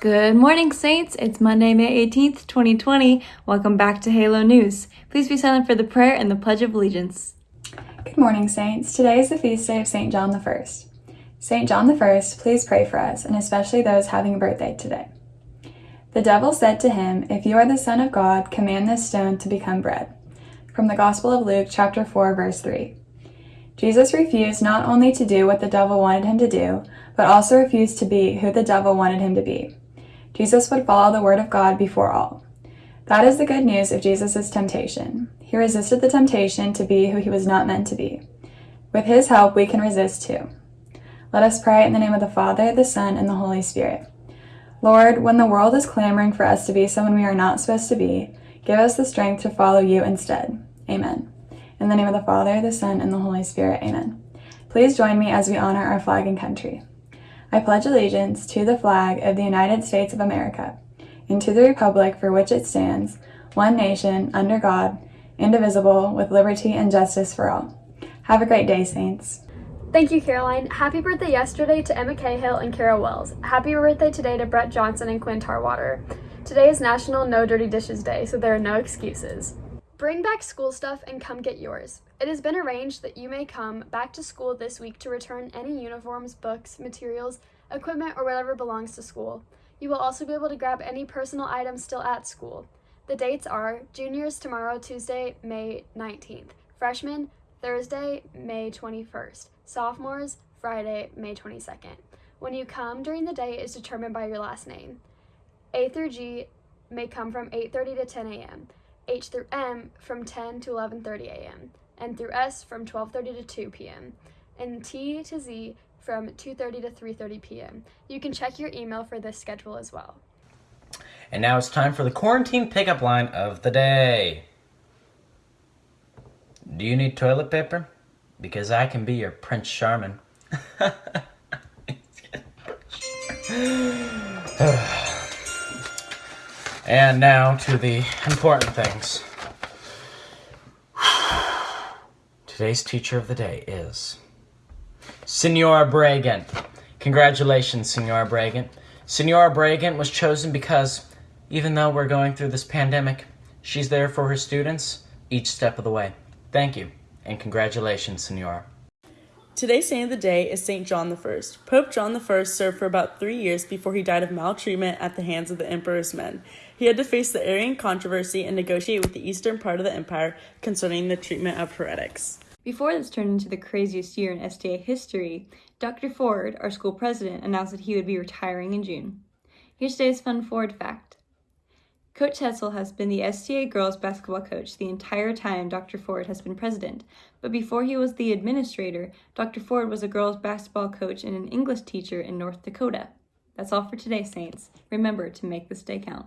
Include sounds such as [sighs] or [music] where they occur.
Good morning, Saints. It's Monday, May 18th, 2020. Welcome back to Halo News. Please be silent for the prayer and the Pledge of Allegiance. Good morning, Saints. Today is the feast day of St. John the First. St. John the First, please pray for us, and especially those having a birthday today. The devil said to him, If you are the Son of God, command this stone to become bread. From the Gospel of Luke, chapter 4, verse 3. Jesus refused not only to do what the devil wanted him to do, but also refused to be who the devil wanted him to be. Jesus would follow the word of God before all. That is the good news of Jesus' temptation. He resisted the temptation to be who he was not meant to be. With his help, we can resist too. Let us pray in the name of the Father, the Son, and the Holy Spirit. Lord, when the world is clamoring for us to be someone we are not supposed to be, give us the strength to follow you instead. Amen. In the name of the Father, the Son, and the Holy Spirit. Amen. Please join me as we honor our flag and country. I pledge allegiance to the flag of the United States of America and to the republic for which it stands, one nation, under God, indivisible, with liberty and justice for all. Have a great day, Saints. Thank you, Caroline. Happy birthday yesterday to Emma Cahill and Kara Wells. Happy birthday today to Brett Johnson and Quinn Tarwater. Today is National No Dirty Dishes Day, so there are no excuses. Bring back school stuff and come get yours. It has been arranged that you may come back to school this week to return any uniforms, books, materials, equipment, or whatever belongs to school. You will also be able to grab any personal items still at school. The dates are juniors tomorrow, Tuesday, May 19th, freshmen, Thursday, May 21st, sophomores, Friday, May 22nd. When you come during the day is determined by your last name. A through G may come from 8:30 to 10 a.m. H through M from 10 to 11:30 a.m. N through S from 12:30 to 2 p.m. and T to Z from 2:30 to 3:30 p.m. You can check your email for this schedule as well. And now it's time for the quarantine pickup line of the day. Do you need toilet paper? Because I can be your Prince Charming. [laughs] [sighs] and now to the important things. Today's teacher of the day is Senora Bragant. Congratulations, Senora Bragant. Senora Bragant was chosen because even though we're going through this pandemic, she's there for her students each step of the way. Thank you, and congratulations, Senora. Today's saint of the day is St. John I. Pope John I served for about three years before he died of maltreatment at the hands of the emperor's men. He had to face the Arian controversy and negotiate with the eastern part of the empire concerning the treatment of heretics. Before this turned into the craziest year in STA history, Dr. Ford, our school president, announced that he would be retiring in June. Here's today's fun Ford fact. Coach Hetzel has been the STA girls basketball coach the entire time Dr. Ford has been president, but before he was the administrator, Dr. Ford was a girls basketball coach and an English teacher in North Dakota. That's all for today, Saints. Remember to make this day count.